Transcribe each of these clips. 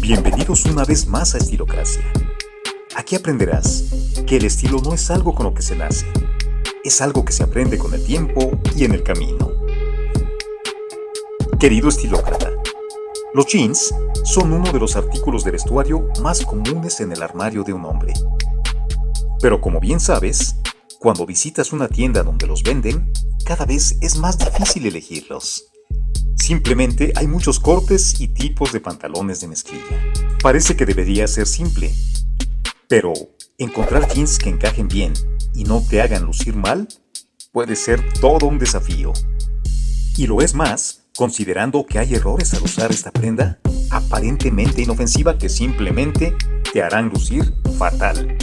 Bienvenidos una vez más a Estilocracia. Aquí aprenderás que el estilo no es algo con lo que se nace, es algo que se aprende con el tiempo y en el camino. Querido estilócrata, los jeans son uno de los artículos de vestuario más comunes en el armario de un hombre. Pero como bien sabes, cuando visitas una tienda donde los venden, cada vez es más difícil elegirlos. Simplemente hay muchos cortes y tipos de pantalones de mezclilla. Parece que debería ser simple, pero encontrar jeans que encajen bien y no te hagan lucir mal puede ser todo un desafío. Y lo es más, considerando que hay errores al usar esta prenda aparentemente inofensiva que simplemente te harán lucir fatal.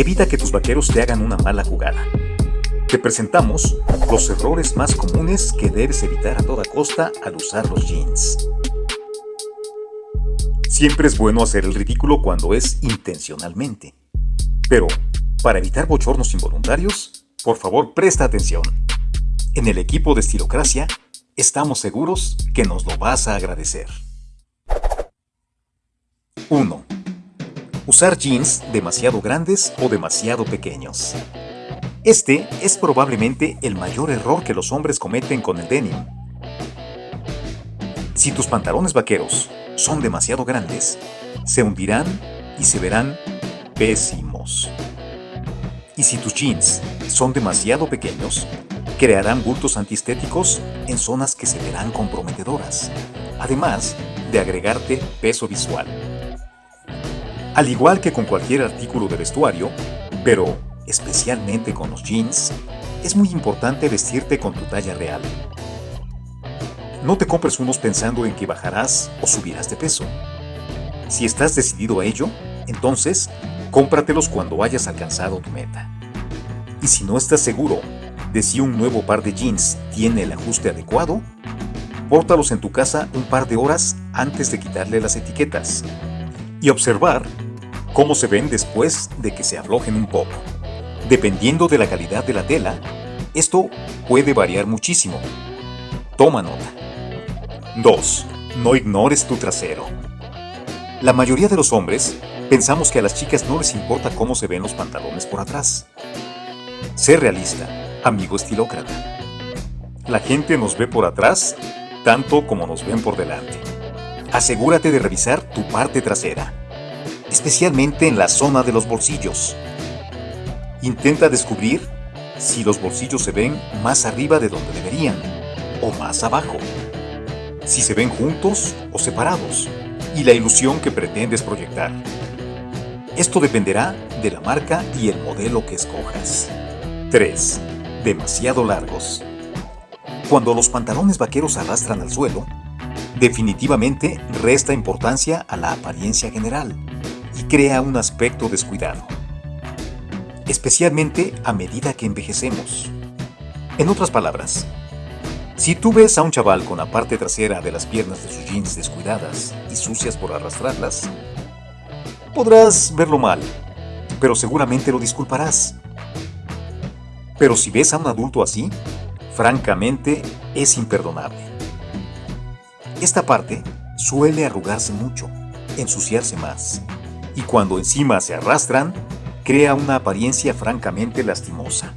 Evita que tus vaqueros te hagan una mala jugada. Te presentamos los errores más comunes que debes evitar a toda costa al usar los jeans. Siempre es bueno hacer el ridículo cuando es intencionalmente. Pero, para evitar bochornos involuntarios, por favor presta atención. En el equipo de Estilocracia, estamos seguros que nos lo vas a agradecer. 1. Usar jeans demasiado grandes o demasiado pequeños. Este es probablemente el mayor error que los hombres cometen con el denim. Si tus pantalones vaqueros son demasiado grandes, se hundirán y se verán pésimos. Y si tus jeans son demasiado pequeños, crearán bultos antiestéticos en zonas que se verán comprometedoras, además de agregarte peso visual. Al igual que con cualquier artículo de vestuario, pero especialmente con los jeans, es muy importante vestirte con tu talla real. No te compres unos pensando en que bajarás o subirás de peso. Si estás decidido a ello, entonces cómpratelos cuando hayas alcanzado tu meta. Y si no estás seguro de si un nuevo par de jeans tiene el ajuste adecuado, pórtalos en tu casa un par de horas antes de quitarle las etiquetas y observar cómo se ven después de que se aflojen un poco. Dependiendo de la calidad de la tela, esto puede variar muchísimo. Toma nota. 2. No ignores tu trasero. La mayoría de los hombres pensamos que a las chicas no les importa cómo se ven los pantalones por atrás. Sé realista, amigo estilócrata. La gente nos ve por atrás tanto como nos ven por delante. Asegúrate de revisar tu parte trasera, especialmente en la zona de los bolsillos. Intenta descubrir si los bolsillos se ven más arriba de donde deberían o más abajo, si se ven juntos o separados y la ilusión que pretendes proyectar. Esto dependerá de la marca y el modelo que escojas. 3. Demasiado largos. Cuando los pantalones vaqueros arrastran al suelo, definitivamente resta importancia a la apariencia general crea un aspecto descuidado especialmente a medida que envejecemos. En otras palabras, si tú ves a un chaval con la parte trasera de las piernas de sus jeans descuidadas y sucias por arrastrarlas, podrás verlo mal, pero seguramente lo disculparás. Pero si ves a un adulto así, francamente es imperdonable. Esta parte suele arrugarse mucho, ensuciarse más, y cuando encima se arrastran, crea una apariencia francamente lastimosa.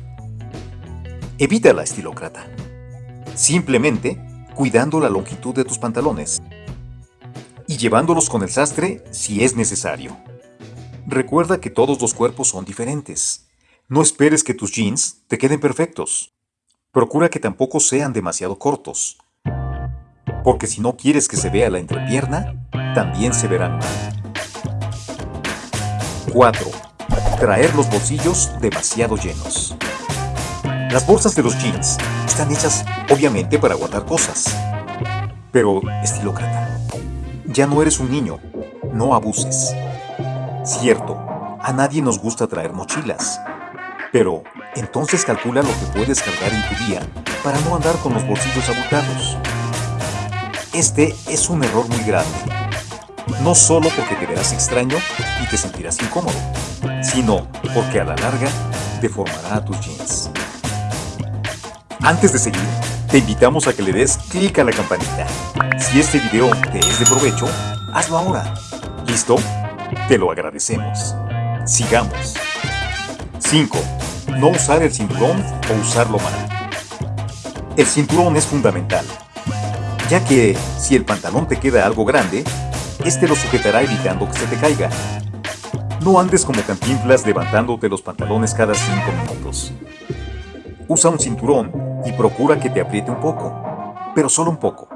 Evita la estilócrata. Simplemente cuidando la longitud de tus pantalones y llevándolos con el sastre si es necesario. Recuerda que todos los cuerpos son diferentes. No esperes que tus jeans te queden perfectos. Procura que tampoco sean demasiado cortos. Porque si no quieres que se vea la entrepierna, también se verán mal. 4 traer los bolsillos demasiado llenos. Las bolsas de los jeans están hechas obviamente para guardar cosas. Pero, estilócrata, ya no eres un niño, no abuses. Cierto, a nadie nos gusta traer mochilas. Pero, entonces calcula lo que puedes cargar en tu día para no andar con los bolsillos abultados. Este es un error muy grande. No solo porque te verás extraño y te sentirás incómodo, sino porque a la larga deformará a tus jeans. Antes de seguir, te invitamos a que le des clic a la campanita. Si este video te es de provecho, hazlo ahora. ¿Listo? Te lo agradecemos. Sigamos. 5. No usar el cinturón o usarlo mal. El cinturón es fundamental, ya que si el pantalón te queda algo grande, este lo sujetará evitando que se te caiga. No andes como cantinflas levantándote los pantalones cada 5 minutos. Usa un cinturón y procura que te apriete un poco, pero solo un poco,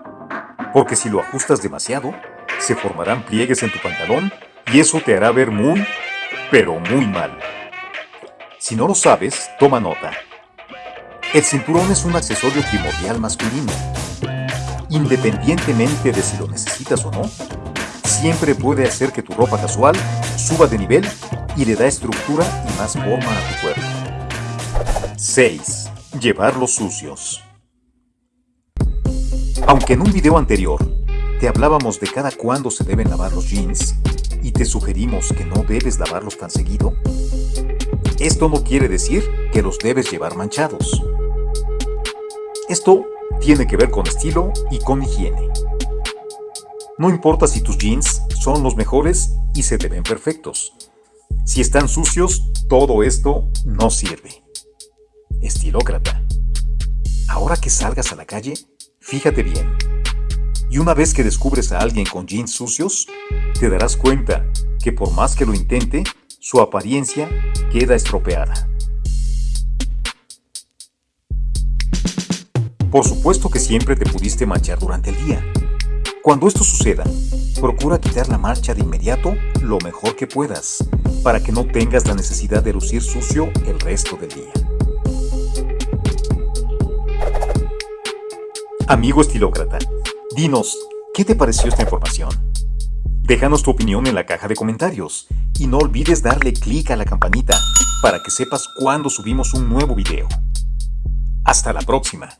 porque si lo ajustas demasiado, se formarán pliegues en tu pantalón y eso te hará ver muy, pero muy mal. Si no lo sabes, toma nota. El cinturón es un accesorio primordial masculino. Independientemente de si lo necesitas o no, siempre puede hacer que tu ropa casual suba de nivel y le da estructura y más forma a tu cuerpo. 6. Llevarlos sucios. Aunque en un video anterior te hablábamos de cada cuándo se deben lavar los jeans y te sugerimos que no debes lavarlos tan seguido, esto no quiere decir que los debes llevar manchados. Esto tiene que ver con estilo y con higiene. No importa si tus jeans son los mejores y se te ven perfectos. Si están sucios, todo esto no sirve. Estilócrata. Ahora que salgas a la calle, fíjate bien. Y una vez que descubres a alguien con jeans sucios, te darás cuenta que por más que lo intente, su apariencia queda estropeada. Por supuesto que siempre te pudiste manchar durante el día, cuando esto suceda, procura quitar la marcha de inmediato lo mejor que puedas, para que no tengas la necesidad de lucir sucio el resto del día. Amigo estilócrata, dinos, ¿qué te pareció esta información? Déjanos tu opinión en la caja de comentarios y no olvides darle clic a la campanita para que sepas cuando subimos un nuevo video. Hasta la próxima.